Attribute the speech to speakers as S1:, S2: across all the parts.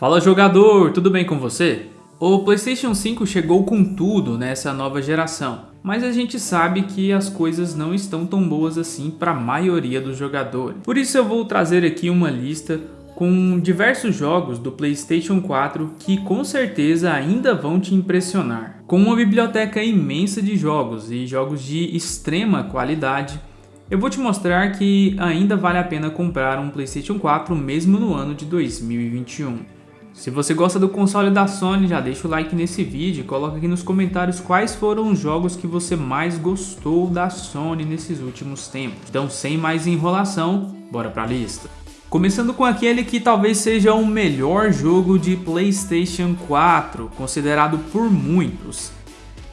S1: Fala jogador, tudo bem com você? O PlayStation 5 chegou com tudo nessa nova geração, mas a gente sabe que as coisas não estão tão boas assim para a maioria dos jogadores. Por isso eu vou trazer aqui uma lista com diversos jogos do PlayStation 4 que com certeza ainda vão te impressionar. Com uma biblioteca imensa de jogos e jogos de extrema qualidade, eu vou te mostrar que ainda vale a pena comprar um PlayStation 4 mesmo no ano de 2021. Se você gosta do console da Sony, já deixa o like nesse vídeo e coloca aqui nos comentários quais foram os jogos que você mais gostou da Sony nesses últimos tempos. Então sem mais enrolação, bora pra lista. Começando com aquele que talvez seja o melhor jogo de Playstation 4, considerado por muitos.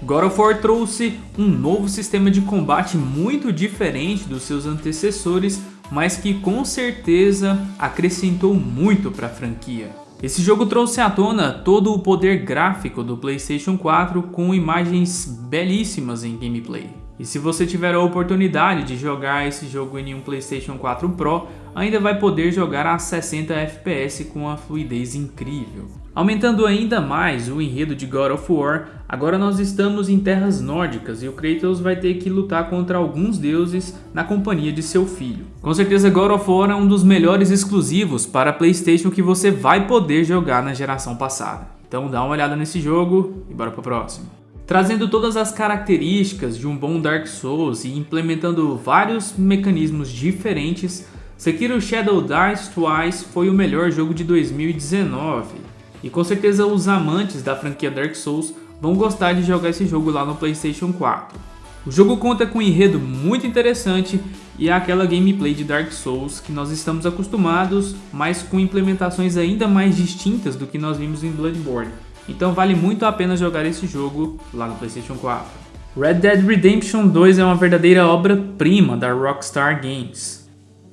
S1: God of War trouxe um novo sistema de combate muito diferente dos seus antecessores, mas que com certeza acrescentou muito para a franquia. Esse jogo trouxe à tona todo o poder gráfico do Playstation 4 com imagens belíssimas em gameplay. E se você tiver a oportunidade de jogar esse jogo em um Playstation 4 Pro, ainda vai poder jogar a 60 FPS com uma fluidez incrível. Aumentando ainda mais o enredo de God of War, agora nós estamos em terras nórdicas e o Kratos vai ter que lutar contra alguns deuses na companhia de seu filho. Com certeza God of War é um dos melhores exclusivos para Playstation que você vai poder jogar na geração passada. Então dá uma olhada nesse jogo e bora pro próximo. Trazendo todas as características de um bom Dark Souls e implementando vários mecanismos diferentes, Sekiro Shadow Dice Twice foi o melhor jogo de 2019 e com certeza os amantes da franquia Dark Souls vão gostar de jogar esse jogo lá no Playstation 4. O jogo conta com um enredo muito interessante e é aquela gameplay de Dark Souls que nós estamos acostumados, mas com implementações ainda mais distintas do que nós vimos em Bloodborne. Então vale muito a pena jogar esse jogo lá no Playstation 4. Red Dead Redemption 2 é uma verdadeira obra-prima da Rockstar Games.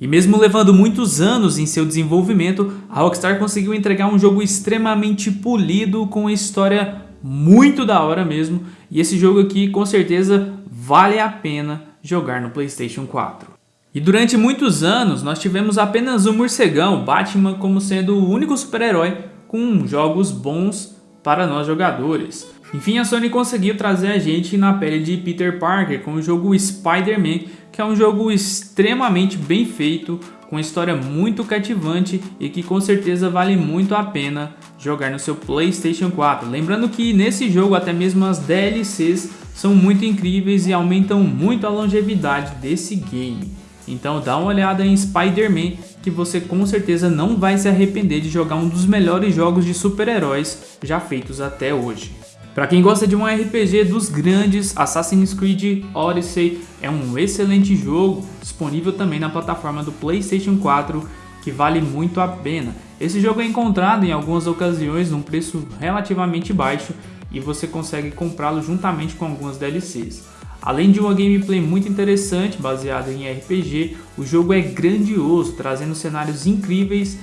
S1: E mesmo levando muitos anos em seu desenvolvimento, a Rockstar conseguiu entregar um jogo extremamente polido, com uma história muito da hora mesmo, e esse jogo aqui com certeza vale a pena jogar no Playstation 4. E durante muitos anos nós tivemos apenas o morcegão, Batman, como sendo o único super-herói com jogos bons para nós jogadores. Enfim, a Sony conseguiu trazer a gente na pele de Peter Parker com o jogo Spider-Man, que é um jogo extremamente bem feito, com história muito cativante e que com certeza vale muito a pena jogar no seu Playstation 4. Lembrando que nesse jogo até mesmo as DLCs são muito incríveis e aumentam muito a longevidade desse game. Então dá uma olhada em Spider-Man que você com certeza não vai se arrepender de jogar um dos melhores jogos de super-heróis já feitos até hoje. Para quem gosta de um RPG dos grandes, Assassin's Creed Odyssey é um excelente jogo, disponível também na plataforma do PlayStation 4, que vale muito a pena. Esse jogo é encontrado em algumas ocasiões num preço relativamente baixo e você consegue comprá-lo juntamente com algumas DLCs. Além de uma gameplay muito interessante baseada em RPG, o jogo é grandioso, trazendo cenários incríveis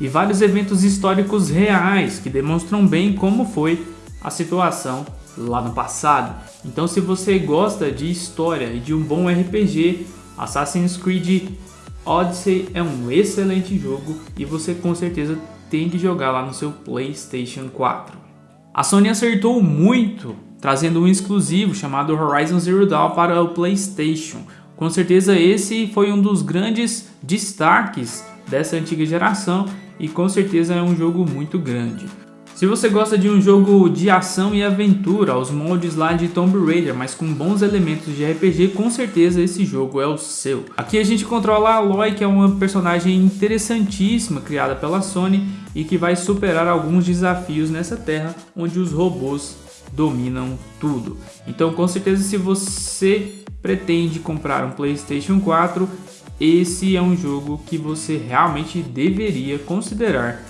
S1: e vários eventos históricos reais que demonstram bem como foi a situação lá no passado. Então se você gosta de história e de um bom RPG, Assassin's Creed Odyssey é um excelente jogo e você com certeza tem que jogar lá no seu Playstation 4. A Sony acertou muito trazendo um exclusivo chamado Horizon Zero Dawn para o Playstation. Com certeza esse foi um dos grandes destaques dessa antiga geração e com certeza é um jogo muito grande. Se você gosta de um jogo de ação e aventura aos moldes lá de Tomb Raider, mas com bons elementos de RPG, com certeza esse jogo é o seu. Aqui a gente controla a Aloy, que é uma personagem interessantíssima criada pela Sony e que vai superar alguns desafios nessa terra onde os robôs dominam tudo. Então com certeza se você pretende comprar um Playstation 4, esse é um jogo que você realmente deveria considerar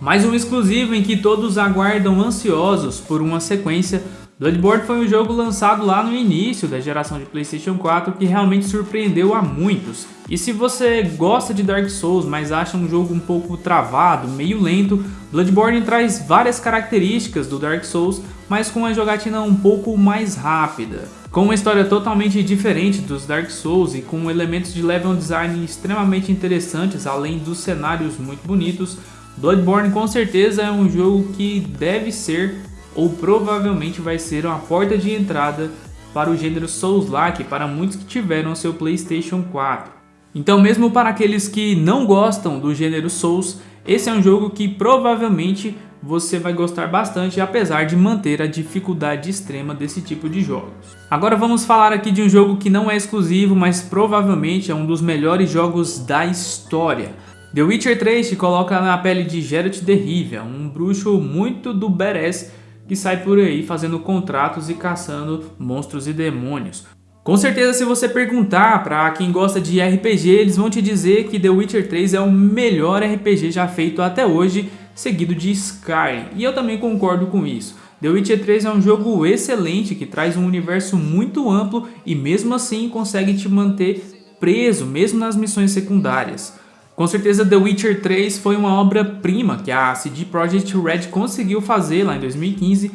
S1: mais um exclusivo em que todos aguardam ansiosos por uma sequência. Bloodborne foi um jogo lançado lá no início da geração de Playstation 4 que realmente surpreendeu a muitos. E se você gosta de Dark Souls, mas acha um jogo um pouco travado, meio lento, Bloodborne traz várias características do Dark Souls, mas com uma jogatina um pouco mais rápida. Com uma história totalmente diferente dos Dark Souls e com elementos de level design extremamente interessantes, além dos cenários muito bonitos, Bloodborne com certeza é um jogo que deve ser ou provavelmente vai ser uma porta de entrada para o gênero Souls-like para muitos que tiveram seu Playstation 4. Então mesmo para aqueles que não gostam do gênero Souls, esse é um jogo que provavelmente você vai gostar bastante, apesar de manter a dificuldade extrema desse tipo de jogos. Agora vamos falar aqui de um jogo que não é exclusivo, mas provavelmente é um dos melhores jogos da história. The Witcher 3 te coloca na pele de Geralt de Rivia, um bruxo muito do badass que sai por aí fazendo contratos e caçando monstros e demônios. Com certeza se você perguntar para quem gosta de RPG, eles vão te dizer que The Witcher 3 é o melhor RPG já feito até hoje seguido de Skyrim, e eu também concordo com isso. The Witcher 3 é um jogo excelente que traz um universo muito amplo e mesmo assim consegue te manter preso, mesmo nas missões secundárias. Com certeza The Witcher 3 foi uma obra-prima que a CD Projekt Red conseguiu fazer lá em 2015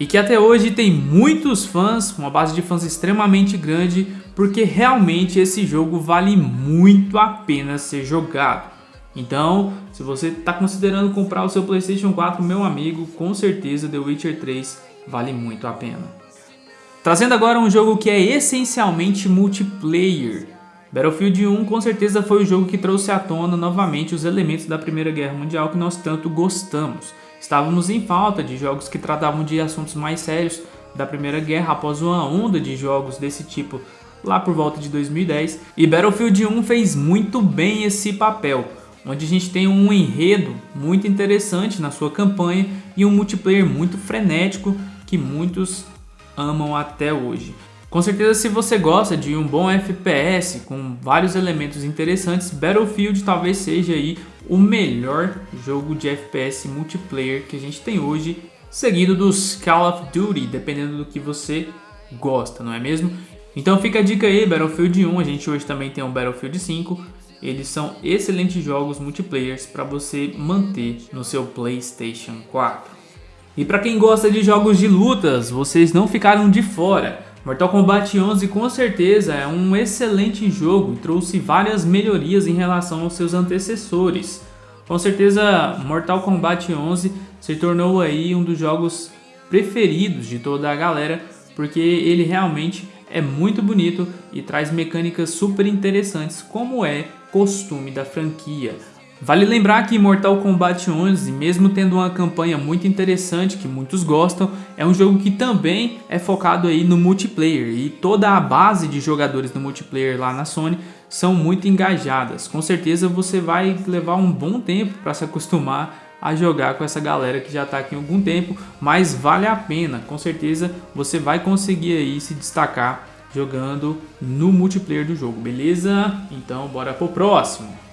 S1: e que até hoje tem muitos fãs, uma base de fãs extremamente grande, porque realmente esse jogo vale muito a pena ser jogado. Então, se você está considerando comprar o seu Playstation 4, meu amigo, com certeza The Witcher 3 vale muito a pena. Trazendo agora um jogo que é essencialmente multiplayer. Battlefield 1 com certeza foi o jogo que trouxe à tona novamente os elementos da Primeira Guerra Mundial que nós tanto gostamos. Estávamos em falta de jogos que tratavam de assuntos mais sérios da Primeira Guerra após uma onda de jogos desse tipo lá por volta de 2010 e Battlefield 1 fez muito bem esse papel onde a gente tem um enredo muito interessante na sua campanha e um multiplayer muito frenético que muitos amam até hoje. Com certeza se você gosta de um bom FPS com vários elementos interessantes, Battlefield talvez seja aí o melhor jogo de FPS multiplayer que a gente tem hoje, seguido dos Call of Duty, dependendo do que você gosta, não é mesmo? Então fica a dica aí, Battlefield 1, a gente hoje também tem um Battlefield 5, eles são excelentes jogos multiplayers para você manter no seu Playstation 4. E para quem gosta de jogos de lutas, vocês não ficaram de fora. Mortal Kombat 11 com certeza é um excelente jogo e trouxe várias melhorias em relação aos seus antecessores. Com certeza Mortal Kombat 11 se tornou aí um dos jogos preferidos de toda a galera, porque ele realmente é muito bonito e traz mecânicas super interessantes como é costume da franquia. Vale lembrar que Mortal Kombat 11, mesmo tendo uma campanha muito interessante que muitos gostam, é um jogo que também é focado aí no multiplayer e toda a base de jogadores do multiplayer lá na Sony são muito engajadas. Com certeza você vai levar um bom tempo para se acostumar a jogar com essa galera que já está aqui há algum tempo, mas vale a pena, com certeza você vai conseguir aí se destacar jogando no multiplayer do jogo, beleza? Então bora pro próximo.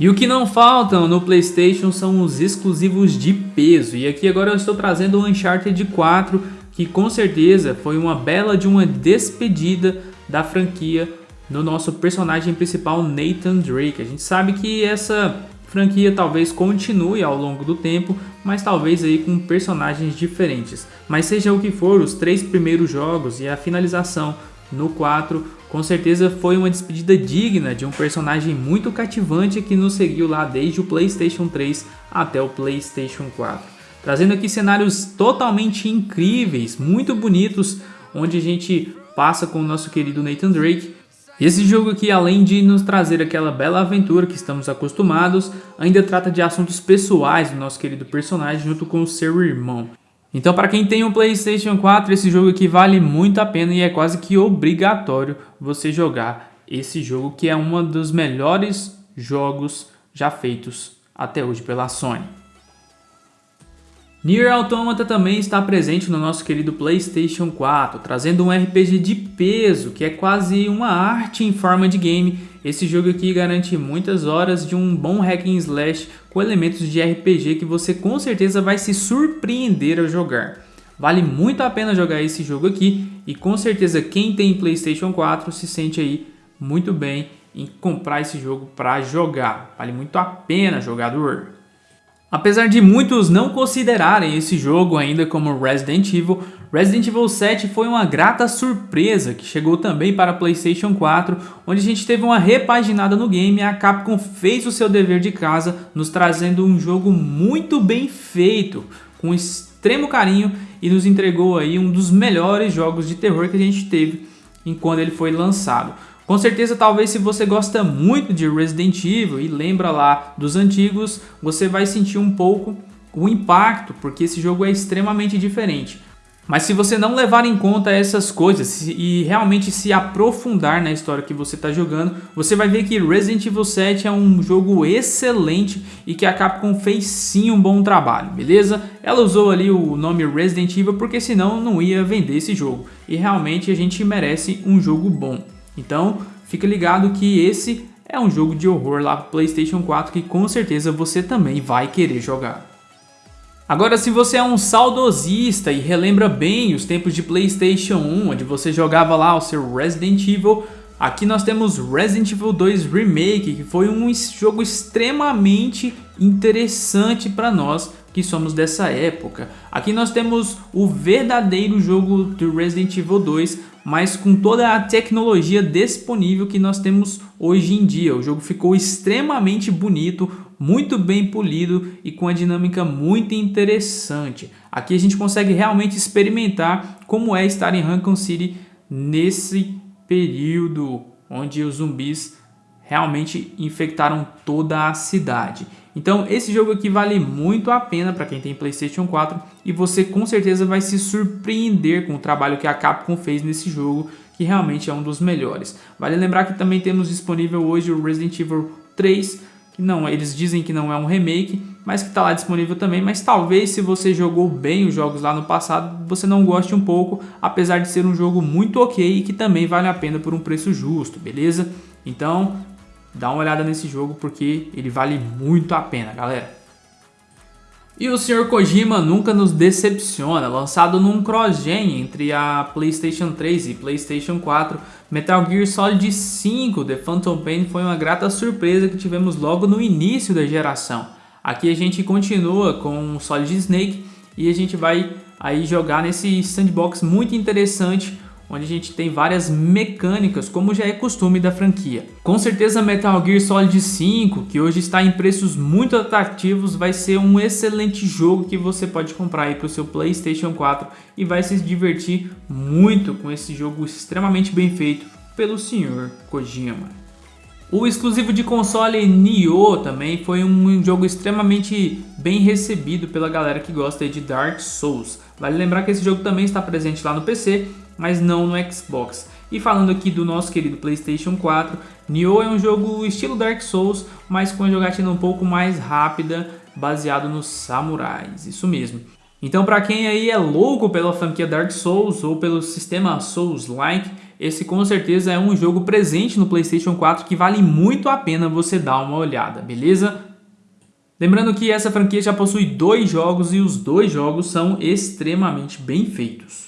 S1: E o que não faltam no Playstation são os exclusivos de peso, e aqui agora eu estou trazendo o Uncharted 4, que com certeza foi uma bela de uma despedida da franquia no nosso personagem principal Nathan Drake. A gente sabe que essa franquia talvez continue ao longo do tempo, mas talvez aí com personagens diferentes. Mas seja o que for, os três primeiros jogos e a finalização no 4 com certeza foi uma despedida digna de um personagem muito cativante que nos seguiu lá desde o Playstation 3 até o Playstation 4. Trazendo aqui cenários totalmente incríveis, muito bonitos, onde a gente passa com o nosso querido Nathan Drake esse jogo aqui, além de nos trazer aquela bela aventura que estamos acostumados, ainda trata de assuntos pessoais do nosso querido personagem junto com o seu irmão. Então para quem tem um Playstation 4, esse jogo aqui vale muito a pena e é quase que obrigatório você jogar esse jogo que é um dos melhores jogos já feitos até hoje pela Sony. Nier Automata também está presente no nosso querido Playstation 4, trazendo um RPG de peso, que é quase uma arte em forma de game. Esse jogo aqui garante muitas horas de um bom hack and slash com elementos de RPG que você com certeza vai se surpreender ao jogar. Vale muito a pena jogar esse jogo aqui e com certeza quem tem Playstation 4 se sente aí muito bem em comprar esse jogo para jogar. Vale muito a pena jogador. Apesar de muitos não considerarem esse jogo ainda como Resident Evil, Resident Evil 7 foi uma grata surpresa que chegou também para Playstation 4, onde a gente teve uma repaginada no game e a Capcom fez o seu dever de casa, nos trazendo um jogo muito bem feito, com extremo carinho e nos entregou aí um dos melhores jogos de terror que a gente teve enquanto ele foi lançado. Com certeza, talvez se você gosta muito de Resident Evil e lembra lá dos antigos, você vai sentir um pouco o impacto, porque esse jogo é extremamente diferente. Mas se você não levar em conta essas coisas e realmente se aprofundar na história que você está jogando, você vai ver que Resident Evil 7 é um jogo excelente e que a Capcom fez sim um bom trabalho, beleza? Ela usou ali o nome Resident Evil porque senão não ia vender esse jogo. E realmente a gente merece um jogo bom. Então, fica ligado que esse é um jogo de horror lá para PlayStation 4 que com certeza você também vai querer jogar. Agora, se você é um saudosista e relembra bem os tempos de PlayStation 1, onde você jogava lá o seu Resident Evil, aqui nós temos Resident Evil 2 Remake, que foi um jogo extremamente interessante para nós que somos dessa época. Aqui nós temos o verdadeiro jogo do Resident Evil 2, mas com toda a tecnologia disponível que nós temos hoje em dia. O jogo ficou extremamente bonito, muito bem polido e com a dinâmica muito interessante. Aqui a gente consegue realmente experimentar como é estar em Raccoon City nesse período onde os zumbis realmente infectaram toda a cidade. Então esse jogo aqui vale muito a pena para quem tem Playstation 4 e você com certeza vai se surpreender com o trabalho que a Capcom fez nesse jogo, que realmente é um dos melhores. Vale lembrar que também temos disponível hoje o Resident Evil 3, que não, eles dizem que não é um remake, mas que está lá disponível também, mas talvez se você jogou bem os jogos lá no passado, você não goste um pouco, apesar de ser um jogo muito ok e que também vale a pena por um preço justo, beleza? Então, dá uma olhada nesse jogo porque ele vale muito a pena, galera. E o Sr. Kojima nunca nos decepciona, lançado num cross-gen entre a PlayStation 3 e PlayStation 4, Metal Gear Solid 5 The Phantom Pain foi uma grata surpresa que tivemos logo no início da geração. Aqui a gente continua com o Solid Snake e a gente vai aí jogar nesse sandbox muito interessante onde a gente tem várias mecânicas, como já é costume da franquia. Com certeza Metal Gear Solid 5, que hoje está em preços muito atrativos, vai ser um excelente jogo que você pode comprar aí para o seu Playstation 4 e vai se divertir muito com esse jogo extremamente bem feito pelo Sr. Kojima. O exclusivo de console Nioh também foi um jogo extremamente bem recebido pela galera que gosta de Dark Souls. Vale lembrar que esse jogo também está presente lá no PC mas não no Xbox. E falando aqui do nosso querido Playstation 4, Nioh é um jogo estilo Dark Souls, mas com a jogatina um pouco mais rápida, baseado nos samurais, isso mesmo. Então para quem aí é louco pela franquia Dark Souls ou pelo sistema Souls-like, esse com certeza é um jogo presente no Playstation 4 que vale muito a pena você dar uma olhada, beleza? Lembrando que essa franquia já possui dois jogos e os dois jogos são extremamente bem feitos.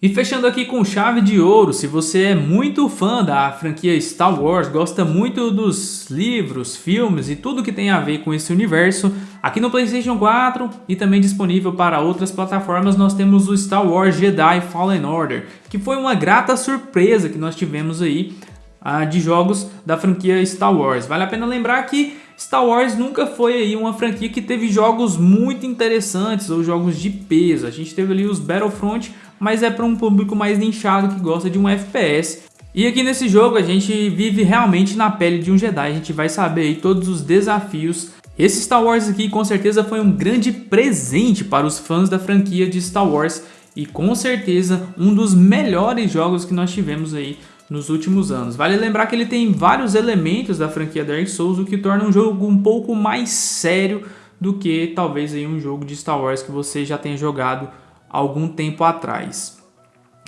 S1: E fechando aqui com chave de ouro, se você é muito fã da franquia Star Wars, gosta muito dos livros, filmes e tudo que tem a ver com esse universo, aqui no Playstation 4 e também disponível para outras plataformas nós temos o Star Wars Jedi Fallen Order, que foi uma grata surpresa que nós tivemos aí uh, de jogos da franquia Star Wars. Vale a pena lembrar que Star Wars nunca foi aí uma franquia que teve jogos muito interessantes ou jogos de peso. A gente teve ali os Battlefront, mas é para um público mais nichado que gosta de um FPS. E aqui nesse jogo a gente vive realmente na pele de um Jedi, a gente vai saber todos os desafios. Esse Star Wars aqui com certeza foi um grande presente para os fãs da franquia de Star Wars e com certeza um dos melhores jogos que nós tivemos aí nos últimos anos. Vale lembrar que ele tem vários elementos da franquia Dark Souls, o que torna um jogo um pouco mais sério do que talvez aí um jogo de Star Wars que você já tenha jogado algum tempo atrás.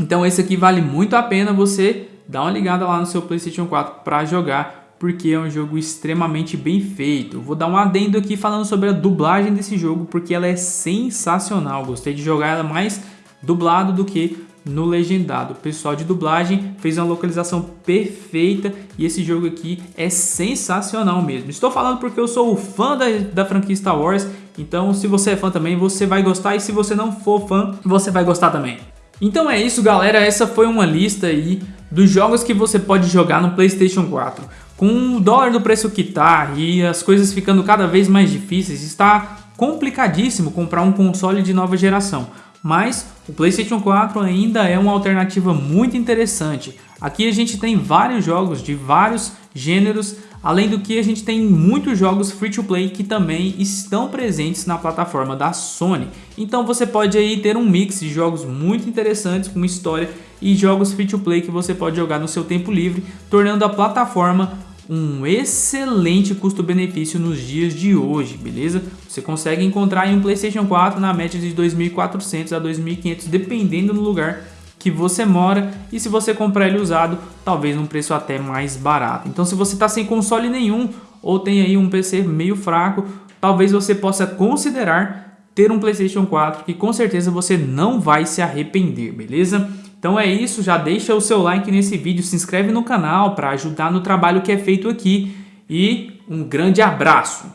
S1: Então esse aqui vale muito a pena você dar uma ligada lá no seu Playstation 4 para jogar, porque é um jogo extremamente bem feito. Vou dar um adendo aqui falando sobre a dublagem desse jogo, porque ela é sensacional. Gostei de jogar ela mais dublado do que no legendado. O pessoal de dublagem fez uma localização perfeita e esse jogo aqui é sensacional mesmo. Estou falando porque eu sou fã da, da franquia Star Wars Então se você é fã também, você vai gostar e se você não for fã, você vai gostar também. Então é isso galera, essa foi uma lista aí dos jogos que você pode jogar no Playstation 4. Com o dólar do preço que tá e as coisas ficando cada vez mais difíceis, está complicadíssimo comprar um console de nova geração. Mas o Playstation 4 ainda é uma alternativa muito interessante. Aqui a gente tem vários jogos de vários gêneros, além do que a gente tem muitos jogos free to play que também estão presentes na plataforma da Sony. Então você pode aí ter um mix de jogos muito interessantes com história e jogos free to play que você pode jogar no seu tempo livre, tornando a plataforma um excelente custo-benefício nos dias de hoje, beleza? Você consegue encontrar em um PlayStation 4 na média de 2.400 a 2.500, dependendo do lugar que você mora e se você comprar ele usado, talvez um preço até mais barato. Então se você está sem console nenhum ou tem aí um PC meio fraco, talvez você possa considerar ter um PlayStation 4 que com certeza você não vai se arrepender, beleza? Então é isso, já deixa o seu like nesse vídeo, se inscreve no canal para ajudar no trabalho que é feito aqui e um grande abraço!